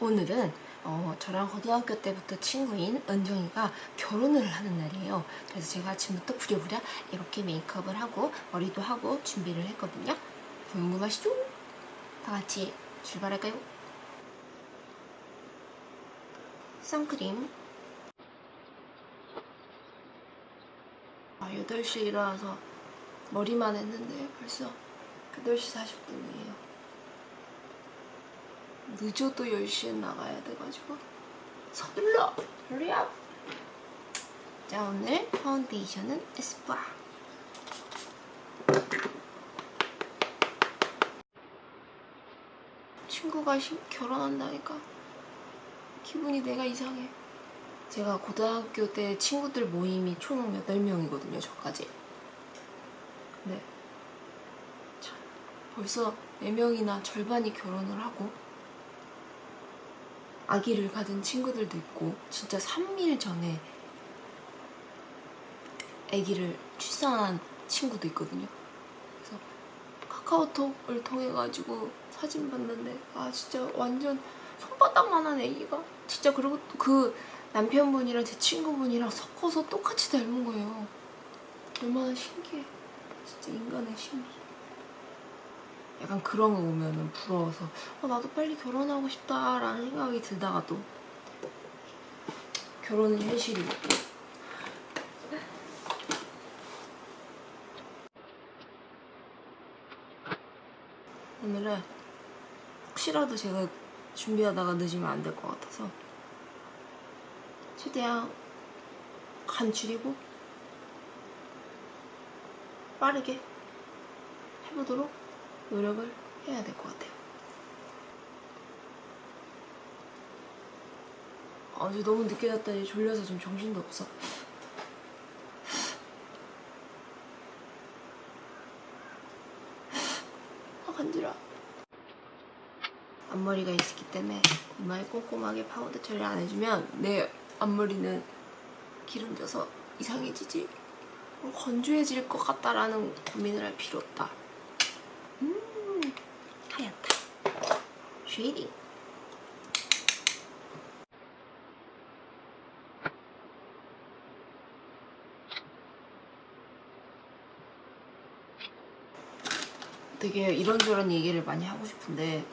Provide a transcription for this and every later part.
오늘은 어, 저랑 고등학교 때부터 친구인 은정이가 결혼을 하는 날이에요. 그래서 제가 아침부터 부랴부랴 이렇게 메이크업을 하고 머리도 하고 준비를 했거든요. 궁금하시죠? 다 같이 출발할까요? 선크림 아, 8시에 일어나서 머리만 했는데 벌써 8시 40분이에요. 늦어도 10시에 나가야 돼가지고. 서둘러! hurry 자 오늘 파운데이션은 에스쁘아. 친구가 시- 결혼한다니까 기분이 내가 이상해. 제가 고등학교 때 친구들 모임이 총 8명이거든요 저까지. 참 벌써 4명이나 절반이 결혼을 하고 아기를 가진 친구들도 있고 진짜 3일 전에 아기를 출산한 친구도 있거든요. 그래서 카카오톡을 통해 가지고 사진 봤는데 아 진짜 완전 손바닥만한 아기가 진짜 그리고 또그 남편분이랑 제 친구분이랑 섞어서 똑같이 닮은 거예요. 얼마나 신기해. 진짜 인간의 신비. 약간 그런 거 보면은 부러워서 어, 나도 빨리 결혼하고 싶다라는 생각이 들다가 또 결혼은 현실이고. 오늘은 혹시라도 제가 준비하다가 늦으면 안 될 것 같아서 최대한 간추리고 빠르게 해보도록 노력을 해야 될 것 같아요. 어제 너무 늦게 잤더니 졸려서 좀 정신도 없어. 아 간지러. 앞머리가 있기 때문에 이마에 꼼꼼하게 파우더 처리 안 해주면 내 앞머리는 기름져서 이상해지지 어, 건조해질 것 같다라는 고민을 할 필요 없다. 음, 하얗다. shading. 되게 이런저런 얘기를 많이 하고 싶은데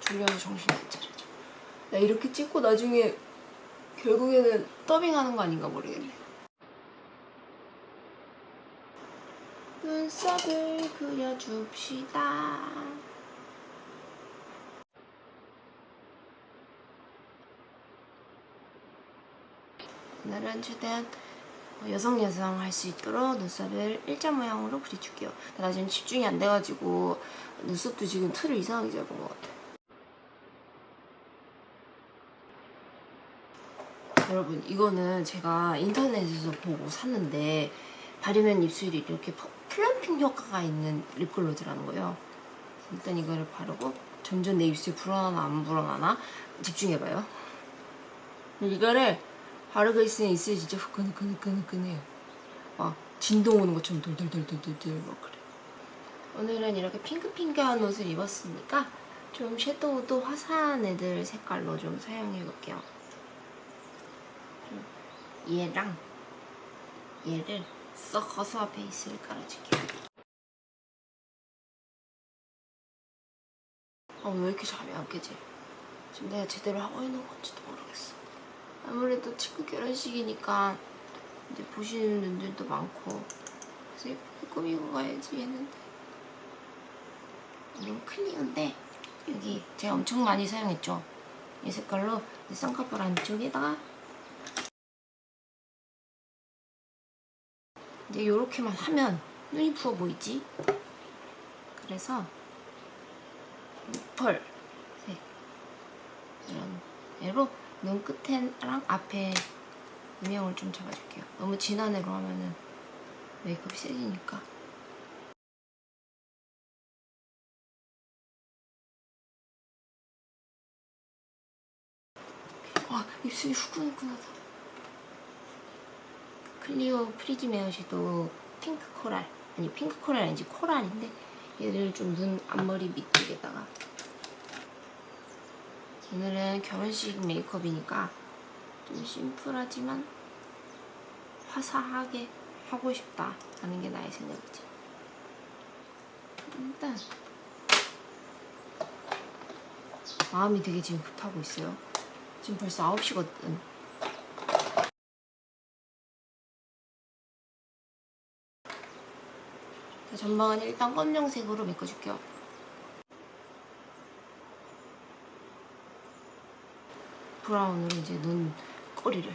졸려서 정신이 안 차려져. 나 이렇게 찍고 나중에 결국에는 더빙하는 거 아닌가 모르겠네. 눈썹을 그려줍시다. 오늘은 최대한 여성 여성 할 수 있도록 눈썹을 일자 모양으로 그려줄게요. 나 지금 집중이 안 돼가지고 눈썹도 지금 틀을 이상하게 잡은 것 같아. 여러분 이거는 제가 인터넷에서 보고 샀는데 바르면 입술이 이렇게 퍼- plumping 효과가 있는 립글로스라는 거예요. 일단 이거를 바르고 점점 내 입술이 불어나나 안 불어나나 집중해봐요. 이거를 바르고 있으면 입술이 진짜 후끈후끈후끈후끈해요. 막 진동 오는 것처럼 돌돌돌돌돌돌 막 그래. 오늘은 이렇게 핑크핑크한 옷을 입었으니까 좀 섀도우도 화사한 애들 색깔로 좀 사용해볼게요. 얘랑 얘를 섞어서 베이스를 깔아줄게요. 아, 왜 이렇게 잠이 안 깨지? 지금 내가 제대로 하고 있는 건지도 모르겠어. 아무래도 친구 결혼식이니까 이제 보시는 분들도 많고 그래서 예쁘게 꾸미고 가야지 했는데 이건 클리어인데 여기 제가 엄청 많이 사용했죠. 이 색깔로 쌍꺼풀 안쪽에다가 이제 이렇게만 하면 눈이 부어 보이지? 그래서 펄색 이런 애로 눈 끝에랑 앞에 음영을 좀 잡아줄게요. 너무 진한 애로 하면은 메이크업이 세지니까. 와 입술이 후끈후끈하다. 클리오 프리즘 에어섀도 핑크 coral 아니 핑크 coral 아니지 coral인데 얘를 좀 눈 앞머리 밑쪽에다가. 오늘은 결혼식 메이크업이니까 좀 심플하지만 화사하게 하고 싶다 하는 게 나의 생각이지. 일단 마음이 되게 지금 급하고 있어요. 지금 벌써 9시거든 전방은 일단 검정색으로 메꿔줄게요. 브라운으로 이제 눈 꼬리를.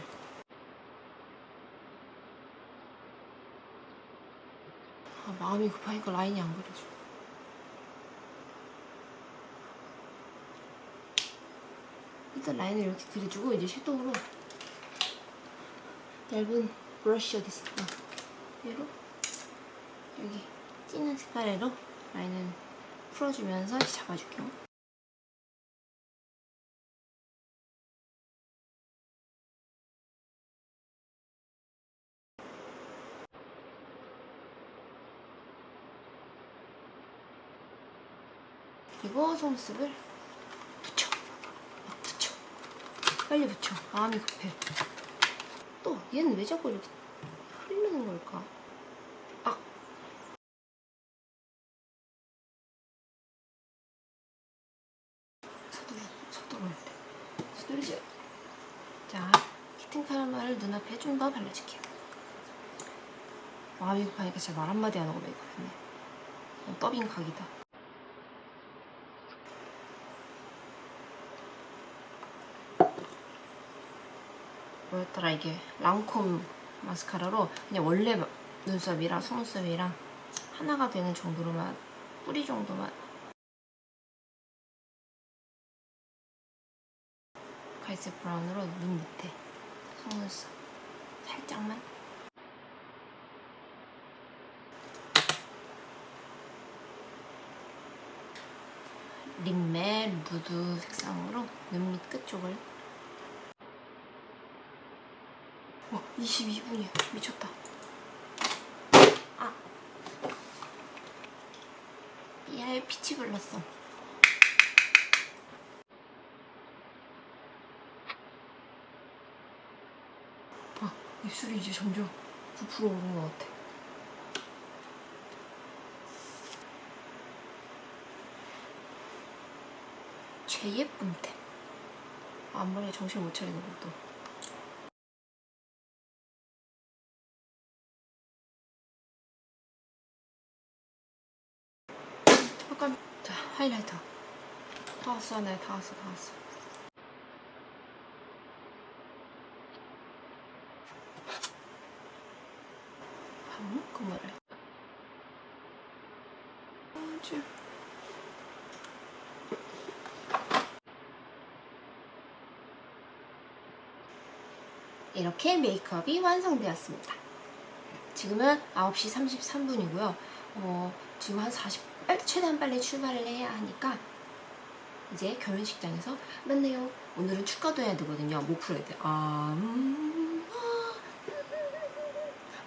아, 마음이 급하니까 라인이 안 그려져. 일단 라인을 이렇게 그려주고 이제 섀도우로 얇은 브러쉬 어디? 어, 얘로 여기 진한 색깔로 라인을 풀어주면서 잡아줄게요. 그리고 속눈썹을 붙여. 막 붙여. 빨리 붙여. 마음이 급해. 또 얘는 왜 자꾸 이렇게 흐르는 걸까? 아. 서두르, 서두르야 돼. 서두르지. 자, 키튼 카라멜을 눈앞에 좀 더 발라줄게요. 마음이 급하니까 진짜 말 한마디 안 하고 메이크업했네. 그냥 더빙 각이다. 뭐였더라 이게 랑콤 마스카라로 그냥 원래 마- 눈썹이랑 속눈썹이랑 하나가 되는 정도로만 뿌리 정도만 갈색 브라운으로 눈 밑에 속눈썹 살짝만. 립멜 무드 색상으로 눈 밑 끝쪽을. 와 22분이야. 미쳤다. 아. 얘 peach blusher 아 입술이 이제 점점 부풀어 오는 것 같아. 제 예쁜 템. 앞머리에 정신 못 차리는 것도. 잠깐. 자 하이라이터. 다 왔어 네 다 왔어 다 왔어 밥 먹고 말해 아주 이렇게 메이크업이 완성되었습니다 지금은 9시 33분이고요 어, 지금 한 40, 빨리, 최대한 빨리 출발을 해야 하니까 이제 결혼식장에서 만나요. 오늘은 축가도 해야 되거든요. 목 풀어야 돼. 아, 음.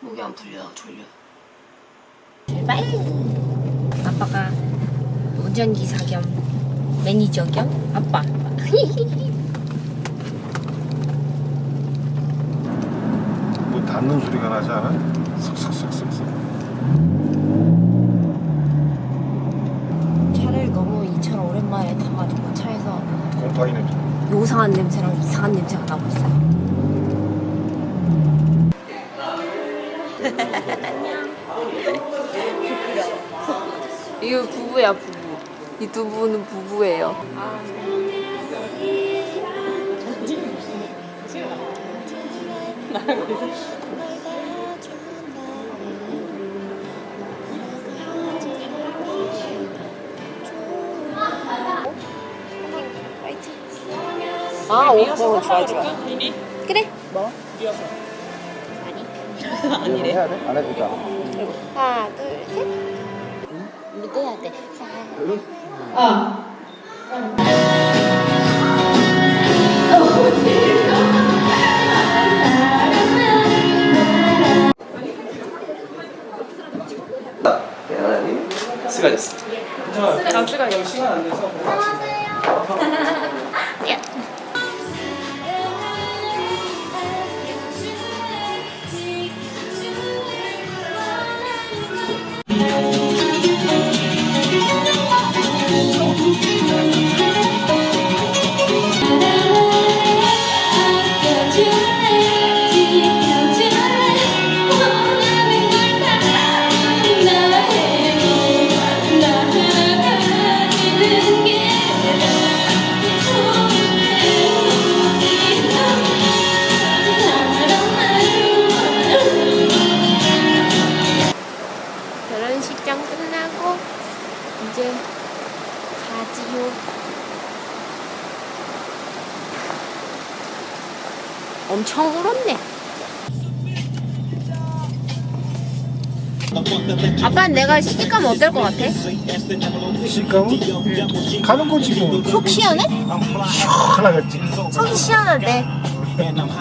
목이 안 풀려. 졸려. 출발! 아빠가 운전기사 겸 매니저 겸 아빠. 뭐 닿는 소리가 나지 않아? 석석석석석 차를 너무 이 차를 오랜만에 타가지고 차에서 곰팡이 냄새 요상한 냄새랑 이상한 냄새가 나고 있어요. 이거 부부야 부부. 이 두 분은 부부예요. 아, 오, 어, 좋아, 좋아. 그래. 뭐? 아니래 해야 돼? 안 되잖아 하나, 둘, 셋. 묻어야 돼. 아빠 내가 시집 가면 어떨 것 같아? 시kam은 가는 거지 뭐. 속 시원해? 시원하겠지. 속이 시원한데. 시원하겠지.